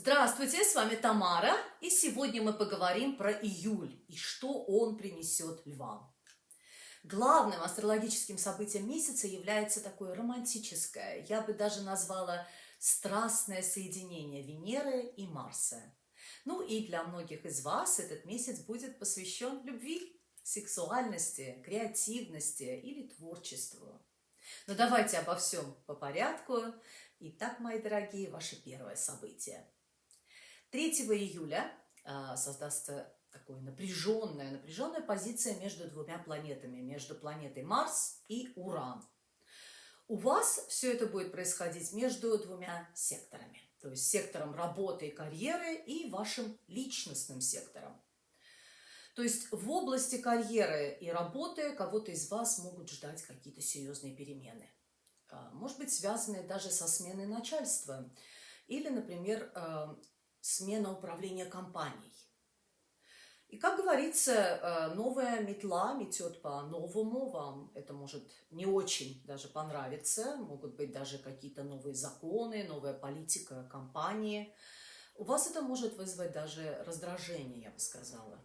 Здравствуйте, с вами Тамара, и сегодня мы поговорим про июль и что он принесет львам. Главным астрологическим событием месяца является такое романтическое, я бы даже назвала страстное соединение Венеры и Марса. Ну и для многих из вас этот месяц будет посвящен любви, сексуальности, креативности или творчеству. Но давайте обо всем по порядку. Итак, мои дорогие, ваше первое событие – 3 июля а, создастся такая напряженная, напряженная позиция между двумя планетами, между планетой Марс и Уран. У вас все это будет происходить между двумя секторами, то есть сектором работы и карьеры и вашим личностным сектором. То есть в области карьеры и работы кого-то из вас могут ждать какие-то серьезные перемены. А, может быть, связанные даже со сменой начальства. Или, например, а, смена управления компанией. И, как говорится, э, новая метла метет по-новому, вам это может не очень даже понравиться, могут быть даже какие-то новые законы, новая политика компании. У вас это может вызвать даже раздражение, я бы сказала.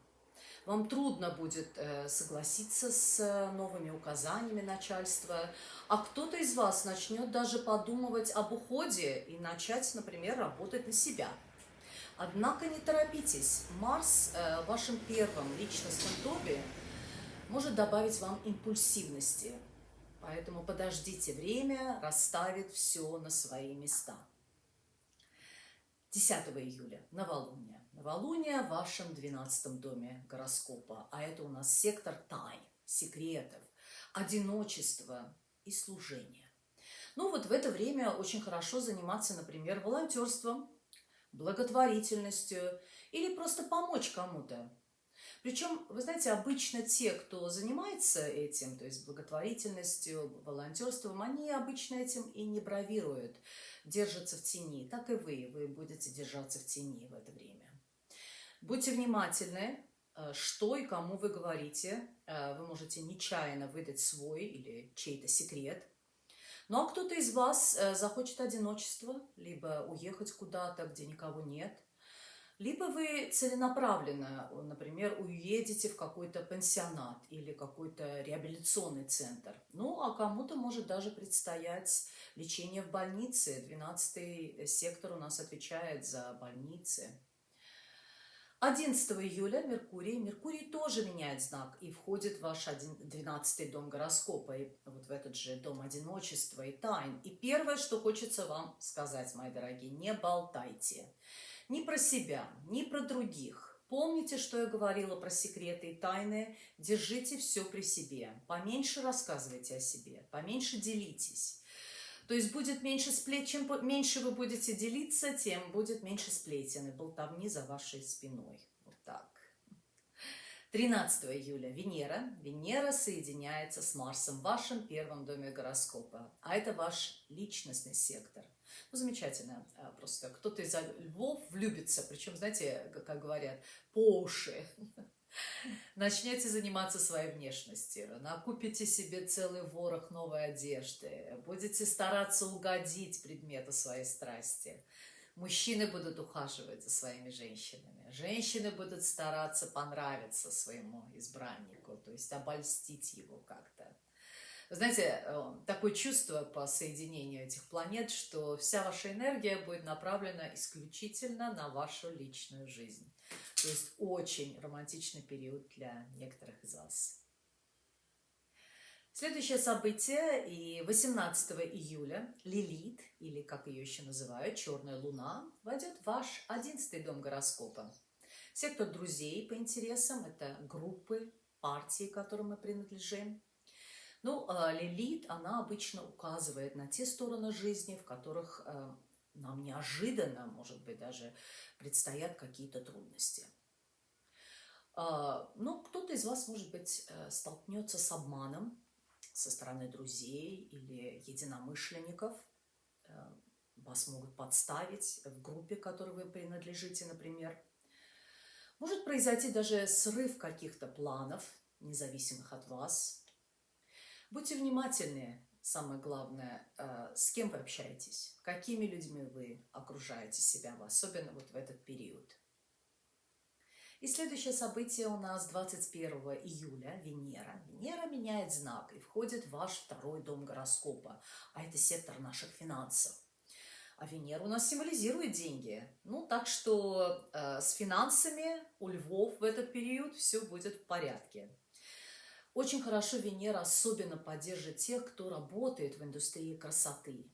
Вам трудно будет э, согласиться с э, новыми указаниями начальства, а кто-то из вас начнет даже подумывать об уходе и начать, например, работать на себя – Однако не торопитесь. Марс э, в вашем первом личностном доме может добавить вам импульсивности. Поэтому подождите время, расставит все на свои места. 10 июля, новолуние. Новолуние в вашем 12 доме гороскопа, а это у нас сектор тайн, секретов, одиночества и служения. Ну вот в это время очень хорошо заниматься, например, волонтерством, благотворительностью или просто помочь кому-то. Причем, вы знаете, обычно те, кто занимается этим, то есть благотворительностью, волонтерством, они обычно этим и не бравируют, держатся в тени. Так и вы, вы будете держаться в тени в это время. Будьте внимательны, э, что и кому вы говорите. Э, вы можете нечаянно выдать свой или чей-то секрет – ну а кто-то из вас э, захочет одиночество, либо уехать куда-то, где никого нет, либо вы целенаправленно, например, уедете в какой-то пансионат или какой-то реабилитационный центр. Ну, а кому-то может даже предстоять лечение в больнице. 12 сектор у нас отвечает за больницы. 11 июля Меркурий. Меркурий тоже меняет знак и входит в ваш 12 дом гороскопа, и вот в этот же дом одиночества и тайн. И первое, что хочется вам сказать, мои дорогие, не болтайте. Ни про себя, ни про других. Помните, что я говорила про секреты и тайны? Держите все при себе. Поменьше рассказывайте о себе, поменьше делитесь. То есть будет меньше сплет, чем меньше вы будете делиться, тем будет меньше сплетен и болтовни за вашей спиной. Вот так. 13 июля Венера. Венера соединяется с Марсом в вашем первом доме гороскопа. А это ваш личностный сектор. Ну, замечательно. А, просто кто-то из львов влюбится, причем, знаете, как говорят, по уши. Начнете заниматься своей внешностью, накупите себе целый ворох новой одежды, будете стараться угодить предмету своей страсти. Мужчины будут ухаживать за своими женщинами, женщины будут стараться понравиться своему избраннику, то есть обольстить его как-то. Знаете, э, такое чувство по соединению этих планет, что вся ваша энергия будет направлена исключительно на вашу личную жизнь. То есть очень романтичный период для некоторых из вас. Следующее событие, и 18 июля Лилит, или как ее еще называют, Черная Луна, войдет в ваш 11 дом гороскопа. Сектор друзей по интересам, это группы, партии, которым мы принадлежим. Ну, а Лилит, она обычно указывает на те стороны жизни, в которых э, нам неожиданно, может быть, даже предстоят какие-то трудности. А, ну, кто-то из вас, может быть, э, столкнется с обманом со стороны друзей или единомышленников. Э, вас могут подставить в группе, которой вы принадлежите, например. Может произойти даже срыв каких-то планов, независимых от вас. Будьте внимательны, самое главное, э, с кем вы общаетесь, какими людьми вы окружаете себя, особенно вот в этот период. И следующее событие у нас 21 июля, Венера. Венера меняет знак и входит в ваш второй дом гороскопа, а это сектор наших финансов. А Венера у нас символизирует деньги. Ну, так что э, с финансами у львов в этот период все будет в порядке. Очень хорошо Венера особенно поддержит тех, кто работает в индустрии красоты,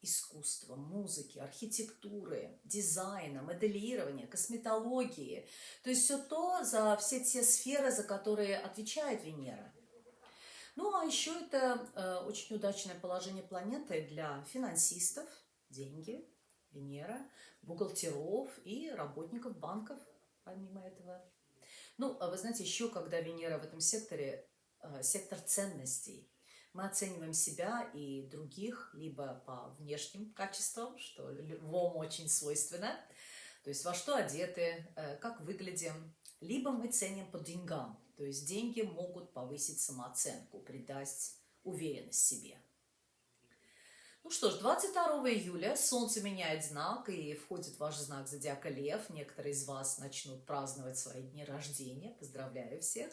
искусства, музыки, архитектуры, дизайна, моделирования, косметологии. То есть все то, за все те сферы, за которые отвечает Венера. Ну, а еще это э, очень удачное положение планеты для финансистов – деньги, Венера, бухгалтеров и работников банков, помимо этого. Ну, а вы знаете, еще когда Венера в этом секторе, сектор ценностей, мы оцениваем себя и других либо по внешним качествам, что львом очень свойственно, то есть во что одеты, э, как выглядим, либо мы ценим по деньгам, то есть деньги могут повысить самооценку, придать уверенность себе. Ну что ж, 22 июля Солнце меняет знак и входит в ваш знак зодиака Лев. Некоторые из вас начнут праздновать свои дни рождения. Поздравляю всех.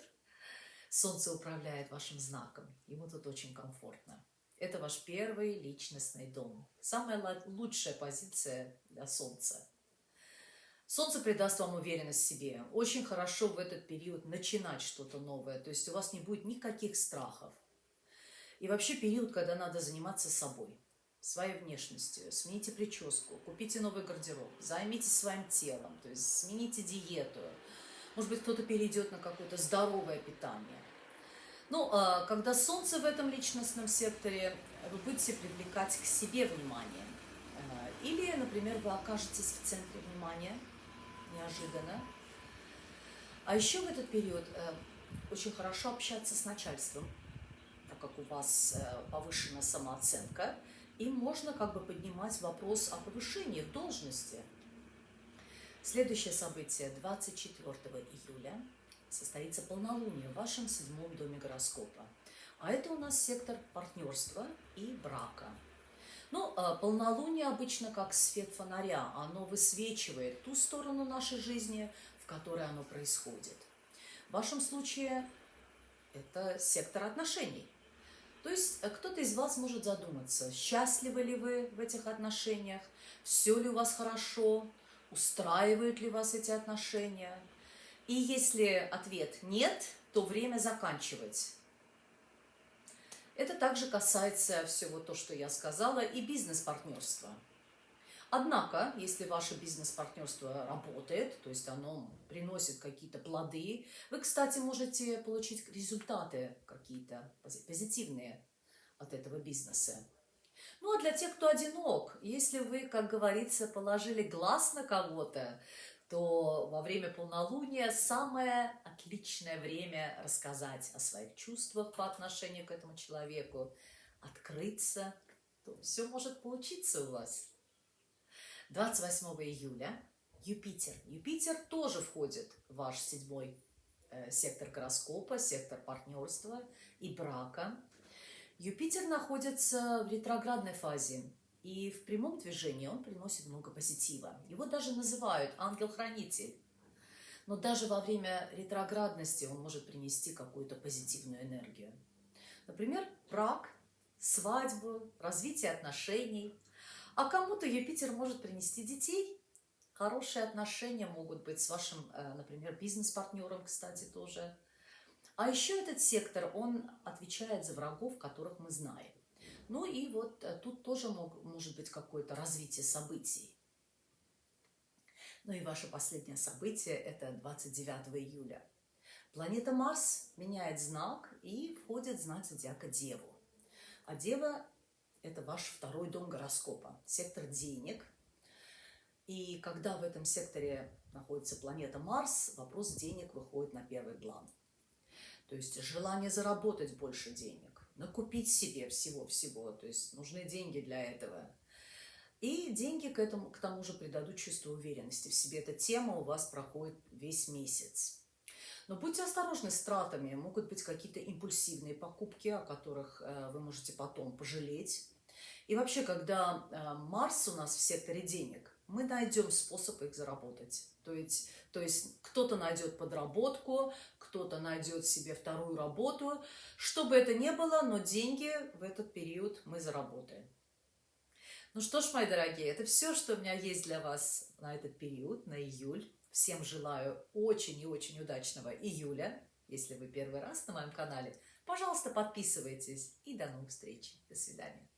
Солнце управляет вашим знаком. Ему тут очень комфортно. Это ваш первый личностный дом. Самая лучшая позиция для Солнца. Солнце придаст вам уверенность в себе. Очень хорошо в этот период начинать что-то новое. То есть у вас не будет никаких страхов. И вообще период, когда надо заниматься собой своей внешностью, смените прическу, купите новый гардероб, займитесь своим телом, то есть смените диету. Может быть, кто-то перейдет на какое-то здоровое питание. Ну, а когда солнце в этом личностном секторе, вы будете привлекать к себе внимание. Э, или, например, вы окажетесь в центре внимания неожиданно. А еще в этот период э, очень хорошо общаться с начальством, так как у вас э, повышена самооценка – им можно как бы поднимать вопрос о повышении в должности. Следующее событие 24 июля состоится полнолуние в вашем седьмом доме гороскопа. А это у нас сектор партнерства и брака. Ну, а полнолуние обычно как свет фонаря, оно высвечивает ту сторону нашей жизни, в которой оно происходит. В вашем случае это сектор отношений – то есть э, кто-то из вас может задуматься, счастливы ли вы в этих отношениях, все ли у вас хорошо, устраивают ли вас эти отношения. И если ответ нет, то время заканчивать. Это также касается всего то, что я сказала, и бизнес-партнерства. Однако, если ваше бизнес-партнерство работает, то есть оно приносит какие-то плоды, вы, кстати, можете получить результаты какие-то позитивные от этого бизнеса. Ну а для тех, кто одинок, если вы, как говорится, положили глаз на кого-то, то во время полнолуния самое отличное время рассказать о своих чувствах по отношению к этому человеку, открыться, то все может получиться у вас. 28 июля Юпитер. Юпитер тоже входит в ваш седьмой э, сектор гороскопа, сектор партнерства и брака. Юпитер находится в ретроградной фазе, и в прямом движении он приносит много позитива. Его даже называют ангел-хранитель. Но даже во время ретроградности он может принести какую-то позитивную энергию. Например, брак, свадьбу, развитие отношений, а кому-то Юпитер может принести детей. Хорошие отношения могут быть с вашим, э, например, бизнес-партнером, кстати, тоже. А еще этот сектор, он отвечает за врагов, которых мы знаем. Ну и вот э, тут тоже мог, может быть какое-то развитие событий. Ну и ваше последнее событие – это 29 июля. Планета Марс меняет знак и входит в знак зодиака Деву. А Дева это ваш второй дом гороскопа, сектор денег. И когда в этом секторе находится планета Марс, вопрос денег выходит на первый план. То есть желание заработать больше денег, накупить себе всего-всего, то есть нужны деньги для этого. И деньги к, этому, к тому же придадут чувство уверенности в себе. Эта тема у вас проходит весь месяц. Но будьте осторожны с тратами. Могут быть какие-то импульсивные покупки, о которых э, вы можете потом пожалеть. И вообще, когда э, Марс у нас в секторе денег, мы найдем способ их заработать. То есть, то есть кто-то найдет подработку, кто-то найдет себе вторую работу. Что бы это ни было, но деньги в этот период мы заработаем. Ну что ж, мои дорогие, это все, что у меня есть для вас на этот период, на июль. Всем желаю очень и очень удачного июля. Если вы первый раз на моем канале, пожалуйста, подписывайтесь. И до новых встреч. До свидания.